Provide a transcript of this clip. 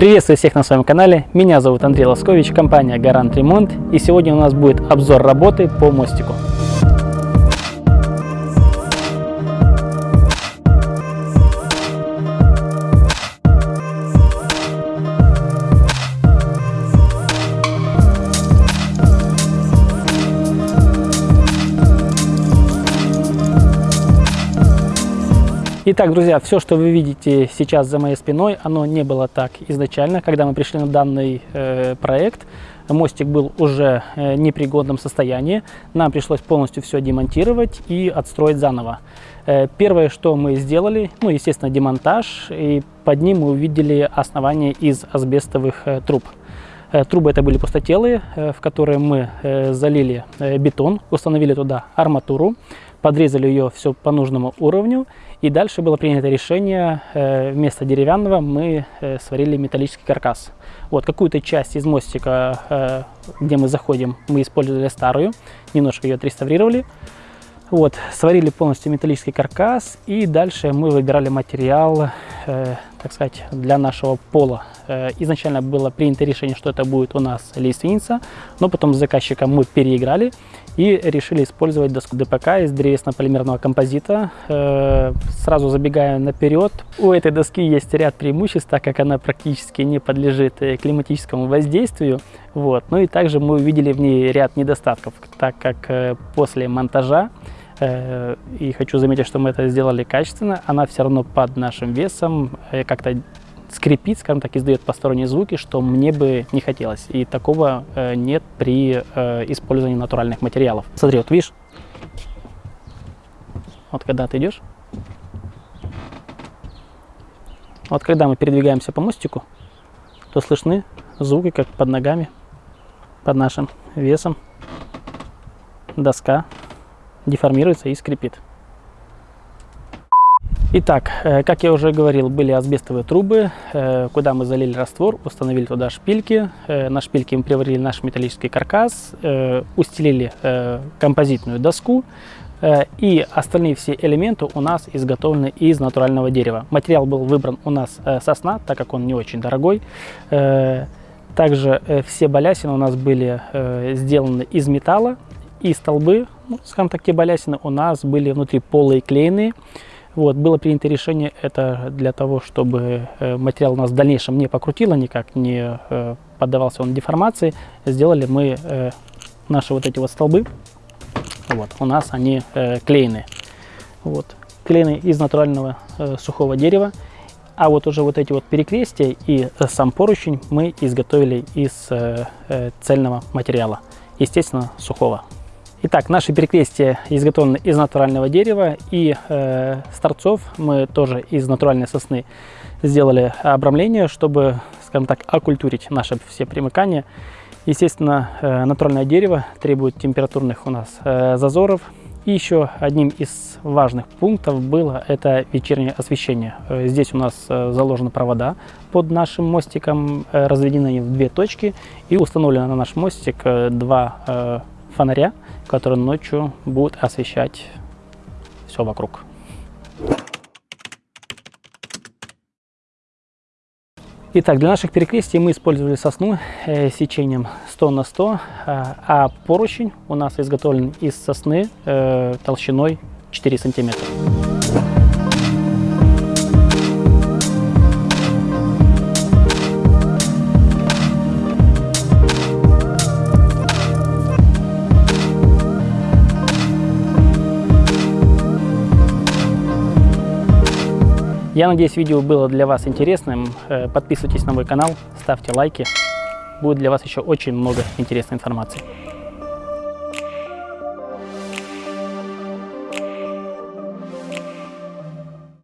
Приветствую всех на своем канале, меня зовут Андрей Лоскович, компания Гарант Ремонт и сегодня у нас будет обзор работы по мостику. Итак, друзья, все, что вы видите сейчас за моей спиной, оно не было так изначально. Когда мы пришли на данный э, проект, мостик был уже э, непригодном состоянии. Нам пришлось полностью все демонтировать и отстроить заново. Э, первое, что мы сделали, ну, естественно, демонтаж, и под ним мы увидели основание из асбестовых э, труб. Э, трубы это были пустотелые, в которые мы залили бетон, установили туда арматуру, подрезали ее все по нужному уровню и дальше было принято решение, э, вместо деревянного мы э, сварили металлический каркас. Вот какую-то часть из мостика, э, где мы заходим, мы использовали старую, немножко ее отреставрировали. Вот, сварили полностью металлический каркас и дальше мы выбирали материал, э, так сказать, для нашего пола. Э, изначально было принято решение, что это будет у нас лиственница, но потом с заказчиком мы переиграли и решили использовать доску ДПК из древесно-полимерного композита. Э, сразу забегая наперед, у этой доски есть ряд преимуществ, так как она практически не подлежит э, климатическому воздействию. Вот. Ну и также мы увидели в ней ряд недостатков, так как после монтажа и хочу заметить, что мы это сделали качественно. Она все равно под нашим весом как-то скрипит, скажем так, издает посторонние звуки, что мне бы не хотелось. И такого э, нет при использовании натуральных материалов. Смотри, вот видишь, вот когда ты идешь, вот когда мы передвигаемся по мостику, то слышны звуки, как под ногами, под нашим весом доска деформируется и скрипит. Итак, э, как я уже говорил, были асбестовые трубы, э, куда мы залили раствор, установили туда шпильки. Э, на шпильки мы приварили наш металлический каркас, устелили композитную доску, и остальные все элементы у нас изготовлены из натурального дерева. Материал был выбран у нас сосна, так как он не очень дорогой. Также все балясины у нас были сделаны из металла, и столбы, ну, скажем так, те балясины у нас были внутри полые клееные. Вот, было принято решение это для того, чтобы э, материал у нас в дальнейшем не покрутило никак, не э, поддавался он деформации. Сделали мы э, наши вот эти вот столбы, вот, у нас они клееные. Вот, клееные из натурального сухого дерева. А вот уже вот эти вот перекрестия и сам поручень мы изготовили из цельного материала, естественно, сухого. Итак, наши перекрестия изготовлены из натурального дерева и э, с торцов мы тоже из натуральной сосны сделали обрамление, чтобы, скажем так, окультурить наши все примыкания. Естественно, э, натуральное дерево требует температурных у нас э, зазоров. И еще одним из важных пунктов было это вечернее освещение. Э, здесь у нас э, заложены провода под нашим мостиком, э, разведены в две точки и установлено на наш мостик два фонаря, которые ночью будут освещать все вокруг. Итак, для наших перекрестий мы использовали сосну э, сечением 100 на 100, э, а поручень у нас изготовлен из сосны э, толщиной 4 сантиметра. Я надеюсь, видео было для вас интересным. Э, подписывайтесь на мой канал, ставьте лайки. Будет для вас еще очень много интересной информации.